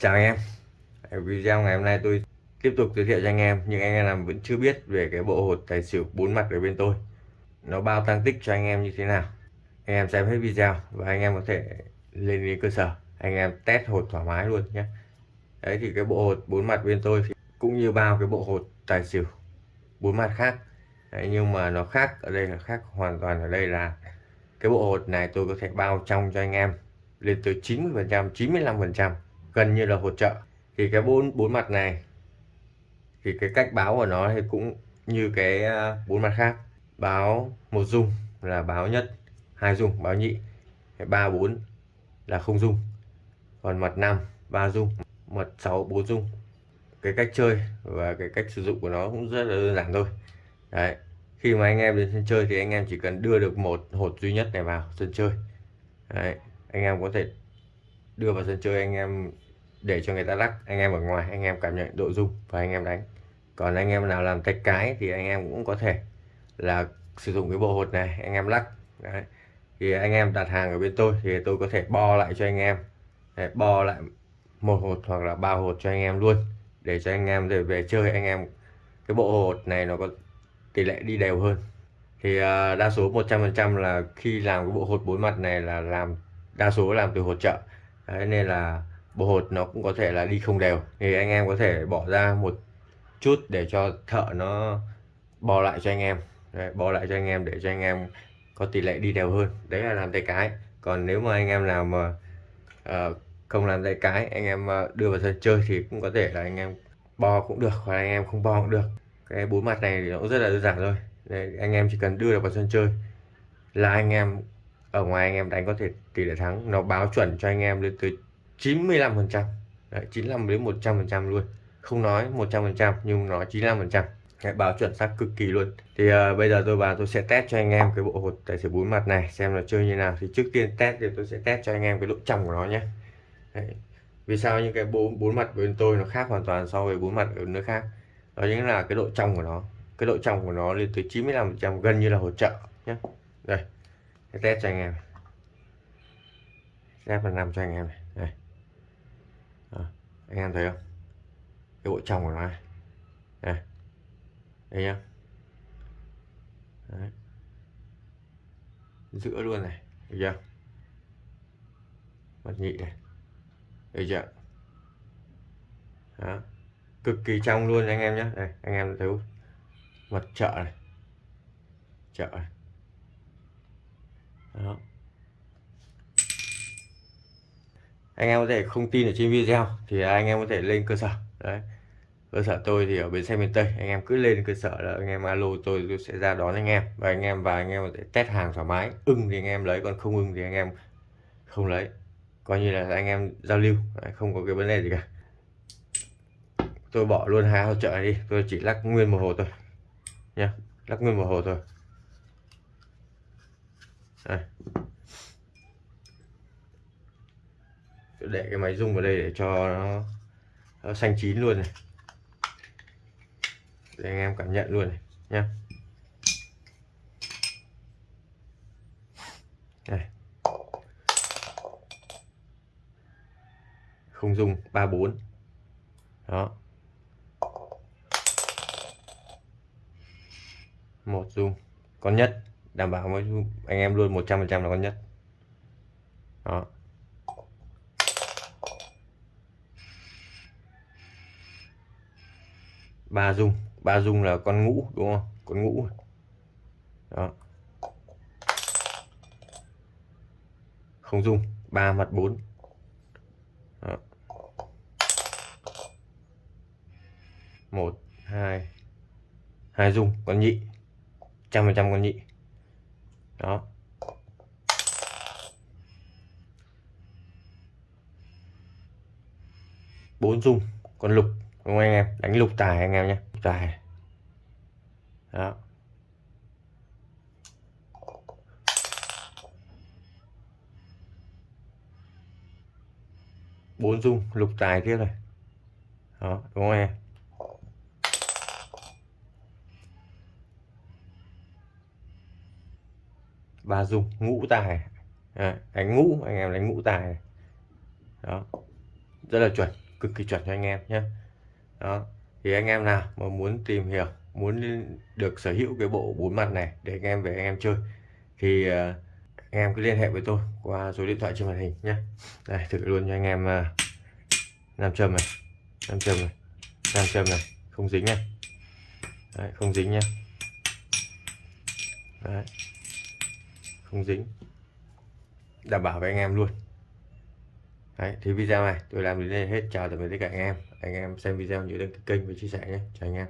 Chào anh em. Video ngày hôm nay tôi tiếp tục giới thiệu cho anh em Nhưng anh em vẫn chưa biết về cái bộ hột tài xỉu bốn mặt ở bên tôi. Nó bao tăng tích cho anh em như thế nào? Anh em xem hết video Và anh em có thể lên đến cơ sở. Anh em test hột thoải mái luôn nhé. Đấy thì cái bộ hột bốn mặt bên tôi thì Cũng như bao cái bộ hột tài xỉu bốn mặt khác. Đấy, Nhưng mà nó khác ở đây là khác hoàn toàn ở đây là Cái bộ hột này tôi có thể bao trong cho anh em lên tới 90% 95% gần như là hỗ trợ. Thì cái bốn bốn mặt này, thì cái cách báo của nó thì cũng như cái à, bốn mặt khác. Báo một dung là báo nhất, hai dung báo nhị ba, bốn là không dung. Còn mặt năm, ba dung, mặt sáu, bốn dung. Cái cách chơi và cái cách sử dụng của nó cũng rất là đơn giản thôi. Đấy, khi mà anh em đến sân chơi thì anh em chỉ cần đưa được một hột duy nhất này vào sân chơi. Đấy, anh em có thể đưa vào sân chơi, anh em để cho người ta lắc. Anh em ở ngoài anh em cảm nhận độ dung và anh em đánh. Còn anh em nào làm tay cái thì anh em cũng có thể là sử dụng cái bộ hột này anh em lắc. Đấy. thì anh em đặt hàng ở bên tôi thì tôi có thể bo lại cho anh em. Để bo lại một hột hoặc là ba hột cho anh em luôn. Để cho anh em để về chơi anh em cái bộ hột này nó có tỷ lệ đi đều hơn. Thì uh, đa số 100% là khi làm cái bộ hột bốn mặt này là làm đa số làm từ hột trợ Đấy, nên là bộ hột nó cũng có thể là đi không đều thì anh em có thể bỏ ra một chút để cho thợ nó bò lại cho anh em đấy, bò lại cho anh em để cho anh em có tỷ lệ đi đều hơn đấy là làm tay cái còn nếu mà anh em nào mà uh, không làm tay cái anh em uh, đưa vào sân chơi thì cũng có thể là anh em bo cũng được hoặc anh em không bo cũng được cái bốn mặt này thì nó cũng rất là đơn giản thôi đấy, anh em chỉ cần đưa được vào sân chơi là anh em ở ngoài anh em đánh có thể tỷ lệ thắng nó báo chuẩn cho anh em lên tới 95 phần trăm. 95 đến 100 phần trăm luôn. Không nói 100 phần trăm nhưng nó 95 phần trăm. Báo chuẩn xác cực kỳ luôn. Thì uh, bây giờ tôi vào tôi sẽ test cho anh em cái bộ hột tài xỉu bốn mặt này xem là chơi như nào. Thì trước tiên test thì tôi sẽ test cho anh em cái độ trong của nó nhé. Đấy. vì sao những cái bốn bốn mặt bên tôi nó khác hoàn toàn so với bốn mặt ở nơi khác? Đó chính là cái độ trong của nó. Cái độ trong của nó lên tới 95 phần trăm gần như là hỗ trợ nhé. Đây test cho anh em. Test phần nằm cho anh em này. Đây à, anh em thấy không? Cái bộ trong của nó này. Đây. Đây nhá. Đấy. giữa luôn này được chưa? Mặt nhị này. Được chưa? Đó. Cực kỳ trong luôn anh em nhé đây anh em thấy mặt chợ này. Chợ này. Đó. Anh em có thể không tin ở trên video, thì anh em có thể lên cơ sở. Đấy. Cơ sở tôi thì ở bến xe miền Tây, anh em cứ lên cơ sở là anh em alo tôi tôi sẽ ra đón anh em. Và anh em và anh em có thể test hàng thoải mái, ưng thì anh em lấy, còn không ưng thì anh em không lấy. Coi như là anh em giao lưu không có cái vấn đề gì cả. Tôi bỏ luôn hai hỗ trợ này đi, tôi chỉ lắc nguyên một hồ thôi. Nha lắc nguyên một hồ thôi. Đây. Để cái máy rung vào đây để cho nó, nó xanh chín luôn này. Để anh em cảm nhận luôn này nhá. Này. Không dung 34 đó. Một dung con nhất. Đảm bảo với anh em luôn 100% là con nhất. Đó. Ba dung. Ba dung là con ngũ, đúng không? Con ngũ. Đó. Không dung. Ba mặt bốn. Một, hai. Hai dung. Con nhị. Trăm phần trăm con nhị. Đó. Bốn dung. Con lục đúng không anh em đánh lục tài anh em nhé tài. Đó. Bốn dung lục tài tiếp này. Đó đúng không em? Ba dung ngũ tài. À, đánh ngũ anh em đánh ngũ tài. Này. đó. Rất là chuẩn cực kỳ chuẩn cho anh em nhé đó. Thì anh em nào mà muốn tìm hiểu muốn được sở hữu cái bộ bốn mặt này để anh em về anh em chơi thì uh, anh em cứ liên hệ với tôi qua số điện thoại trên màn hình nhé. Đây thử luôn cho anh em uh, nam châm này nam châm này nam châm này không dính này. Đấy, không dính nhá. Đấy. không dính. Đảm bảo với anh em luôn. Đấy, thì video này tôi làm đến đây hết. Chào tạm biệt tất cả anh em. Anh em xem video nhớ đăng ký kênh và chia sẻ nhé. Chào anh em.